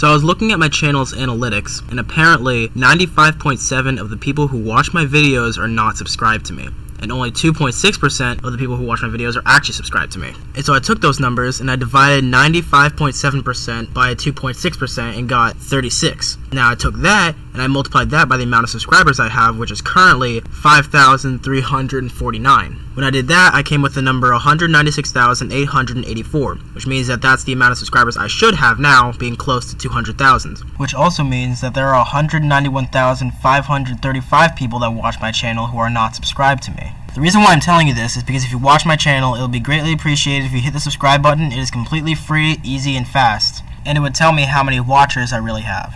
So I was looking at my channel's analytics, and apparently 95.7 of the people who watch my videos are not subscribed to me and only 2.6% of the people who watch my videos are actually subscribed to me. And so I took those numbers and I divided 95.7% by 2.6% and got 36. Now I took that and I multiplied that by the amount of subscribers I have, which is currently 5,349. When I did that, I came with the number 196,884, which means that that's the amount of subscribers I should have now, being close to 200,000. Which also means that there are 191,535 people that watch my channel who are not subscribed to me. The reason why I'm telling you this is because if you watch my channel, it will be greatly appreciated if you hit the subscribe button. It is completely free, easy, and fast. And it would tell me how many watchers I really have.